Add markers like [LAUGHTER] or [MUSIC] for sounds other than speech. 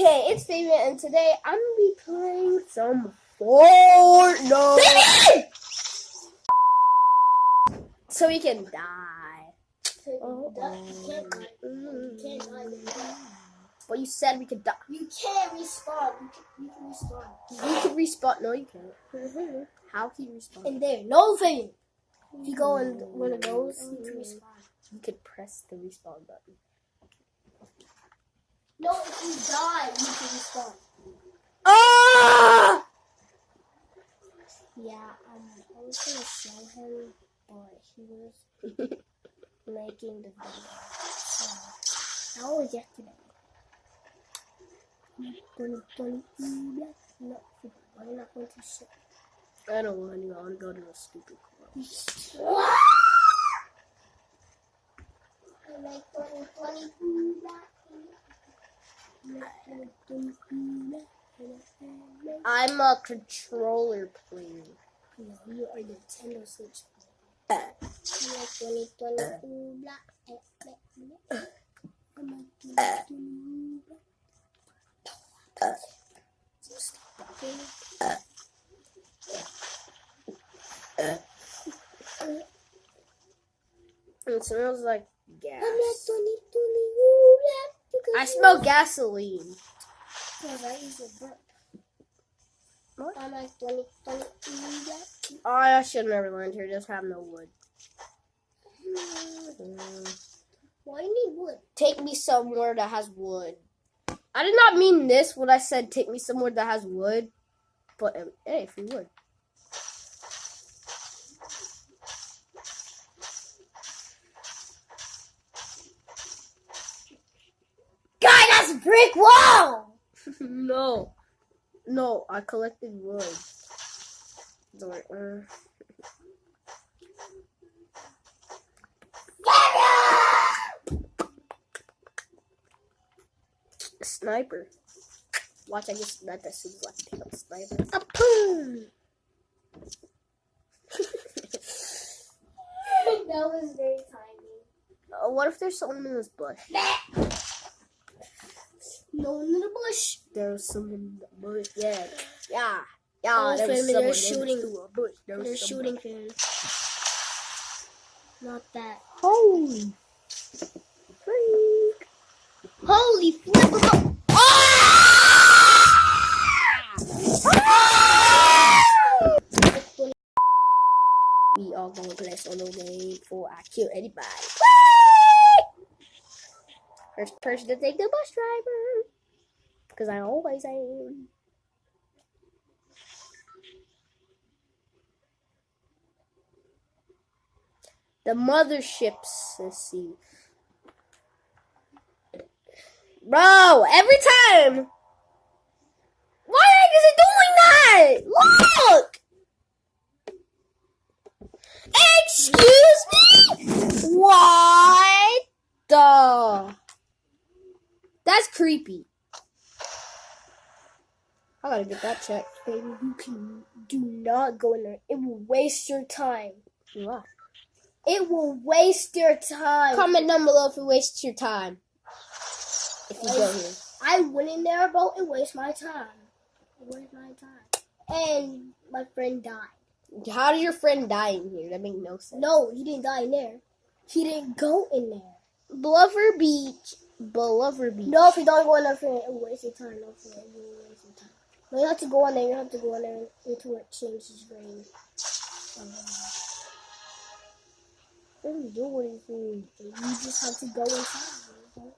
Okay, it's Fabian, and today I'm gonna be playing some Fortnite. So we can die. You can't die. You can't die. But you said we could die. You can't respawn. You can, you can respawn. You could respawn. No, you can't. Mm-hmm. How can you respawn? In there, no thing. If you go in one of those, you can mm-hmm. respawn. You could press the respawn button. No, if you die, you can respawn. Ah! Yeah, um, I was gonna show him, but he was [LAUGHS] making the video. So, that was yesterday. Gonna, gonna, no, I'm not going to show. I don't want to. I want to go to a stupid club. [LAUGHS] I like 2020. I'm a controller player. You are Nintendo Switch. I like 2020. I'm like 2020. It smells like gas. I'm like 2020. I smell gasoline. I use a burp. What? I'm like 2020. Oh, I should never learned here. Just have no wood. Mm. Why you need wood? Take me somewhere that has wood. I did not mean this when I said take me somewhere that has wood. But hey, free wood. Guy, that's brick wall! [LAUGHS] no. No, I collected wood. Don't, uh, sniper. Watch, I just sniped that soon as I pick up sniper. Apoo! [LAUGHS] that was very tiny. Uh, what if there's someone in this bush? No one in the bush. There's someone in the bush. Yeah. Yeah. Yeah. There was Finn, they're someone in shooting. the bush. There was They're someone. shooting him. Not that. Holy freak. Holy flip! We are gonna play solo game before I kill anybody. First person to take the bus driver. Because I always am. The motherships, let's see. Bro, every time! Why is it doing that? Look! Excuse me? What the? That's creepy. I gotta get that checked. Baby, you can do not go in there. It will waste your time. What? It will waste your time. Comment down below if it wastes your time. If you go here. I went in there, bro, and waste my time. Waste my time. And my friend died. How did your friend die in here? That makes no sense. No, he didn't die in there. He didn't go in there. Believer Beach. Believer Beach. No, if you don't go in there, it will waste your time. No, it will waste your time. No, you have to go in there. You have to go in there until it changes green. Um, are you doing? you just have to go inside.